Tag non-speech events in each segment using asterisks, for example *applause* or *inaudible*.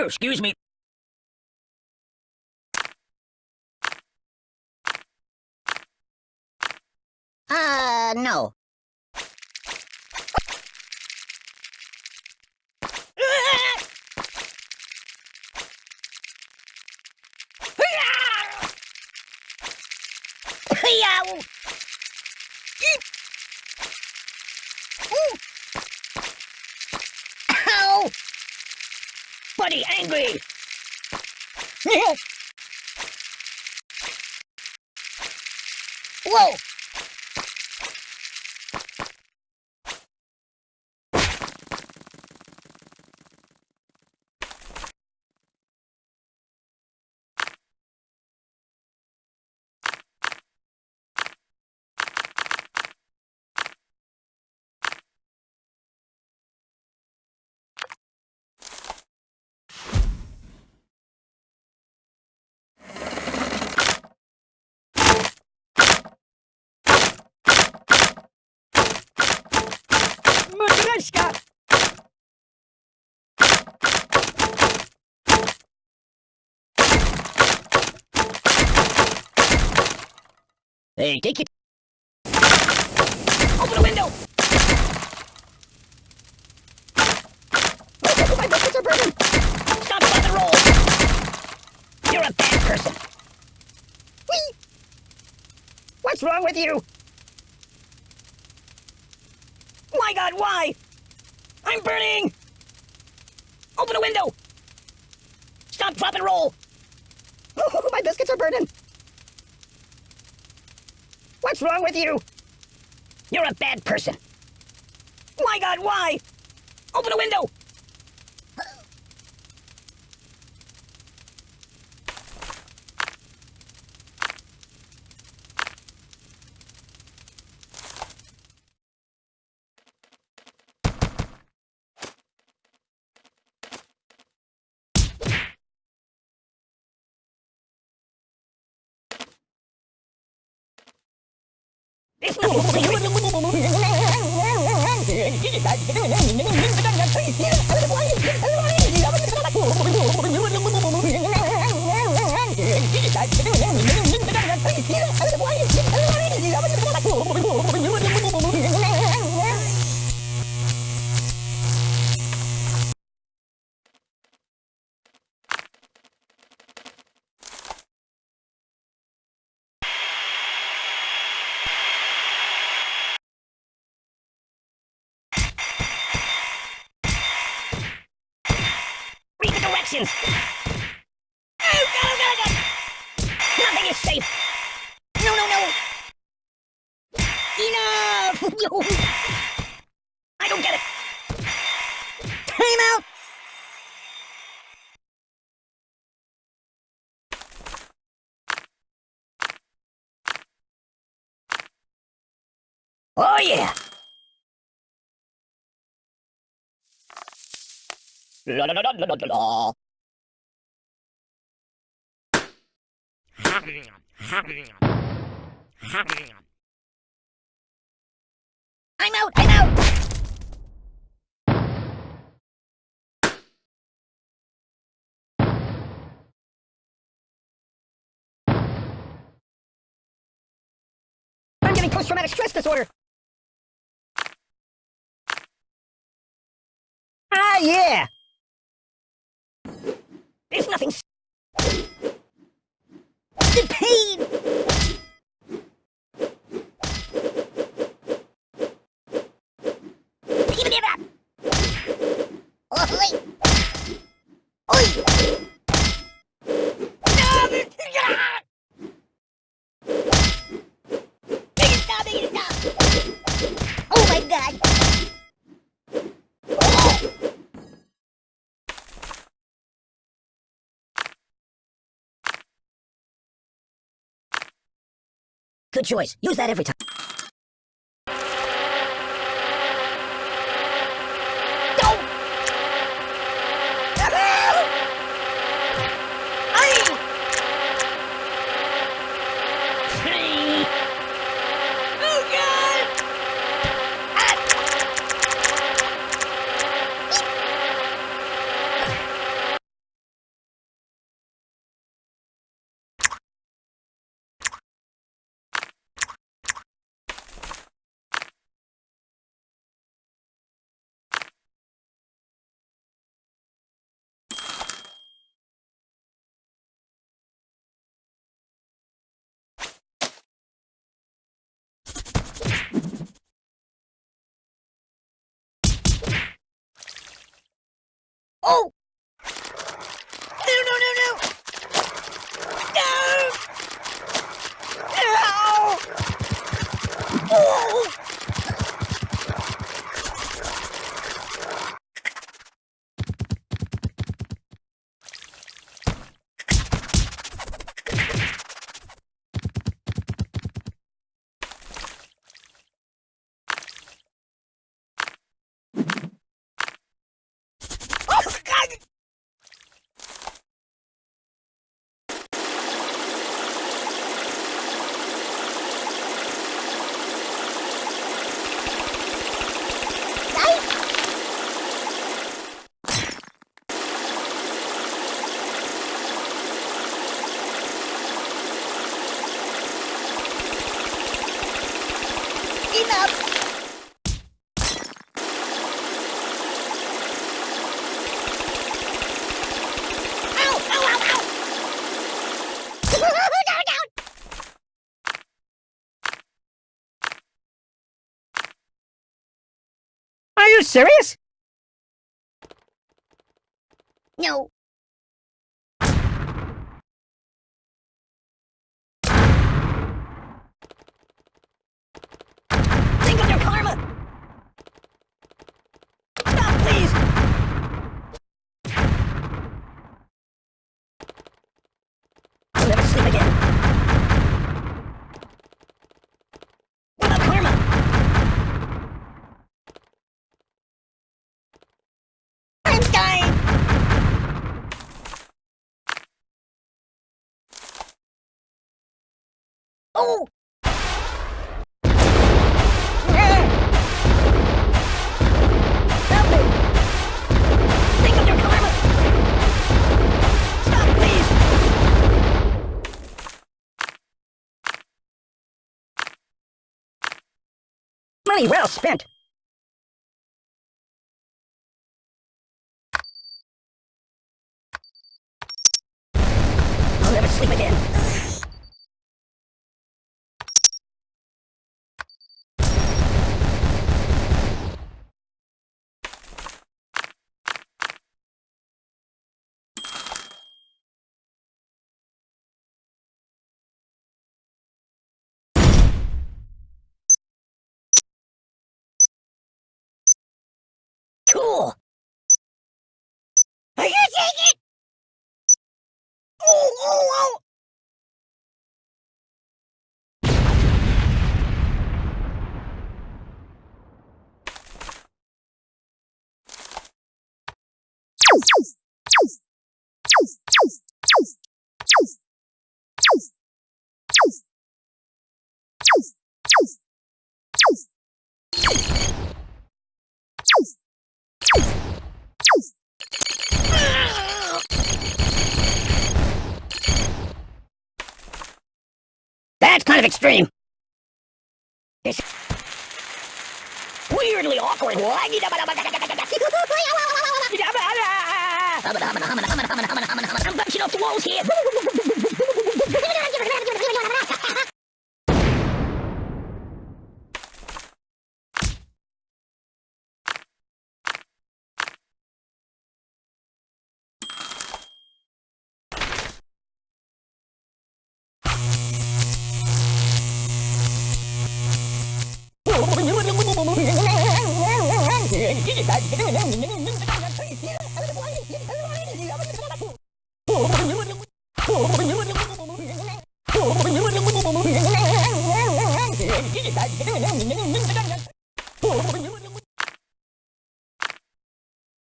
Oh, excuse me. Uh, no. *laughs* angry! Whoa! Matryoshka! Hey, take it. Open the window! Oh, my biscuits are burning! Stop rock and roll! You're a bad person. Whee! What's wrong with you? My god, why? I'm burning! Open a window! Stop, drop, and roll! Oh, *laughs* my biscuits are burning! What's wrong with you? You're a bad person. My god, why? Open a window! 急に帰ってくるなら水や。Directions! Oh, God, oh, God, oh, God! Nothing is safe! No, no, no! Enough! *laughs* I don't get it! Time out! Oh, yeah! I'm out! I'm out! I'm getting post-traumatic stress disorder! Ah, yeah! There's nothing. The pain! Give it up! Oi! Oi! No! Ah! Make it stop! Make it stop! Oh my god! Oh! Good choice. Use that every time. Oh! No, no, no, no! No! No! Oh! Oh, God! Enough! Ow! Ow! Ow! Ow! down, down! Are you serious? No. Please! Money well spent. Kind of extreme. It's weirdly awkward. *laughs* I'm bouncing off the walls here. *laughs*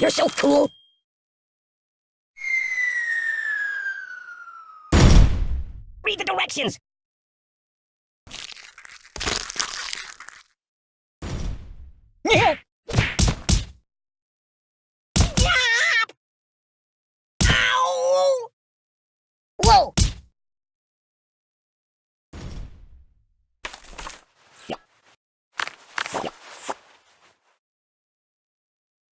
You're so cool. Read the directions. Yeah. Ow! Whoa!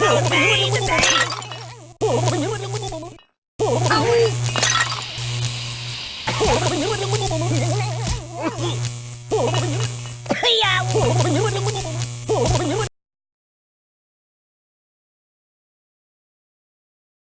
Obey the day.